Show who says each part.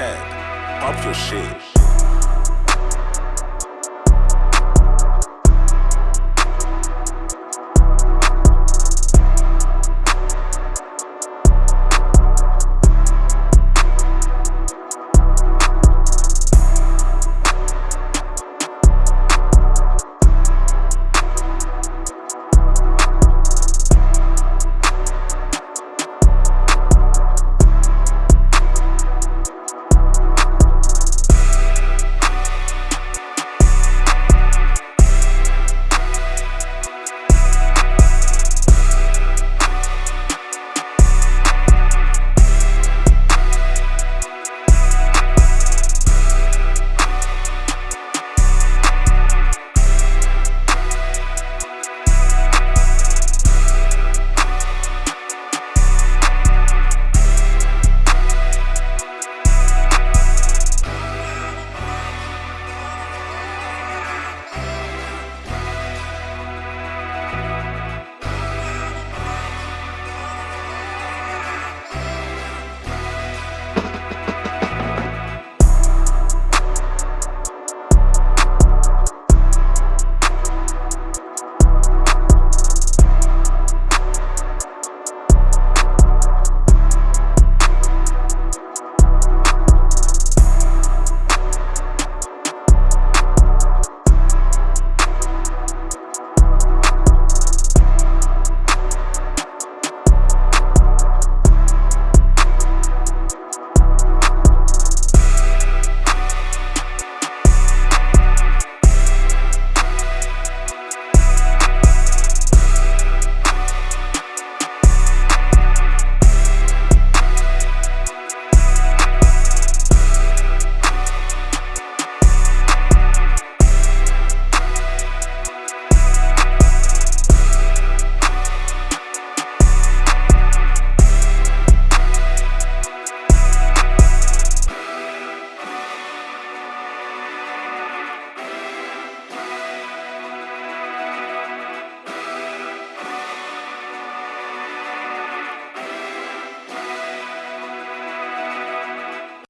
Speaker 1: Tech. Pop your shit.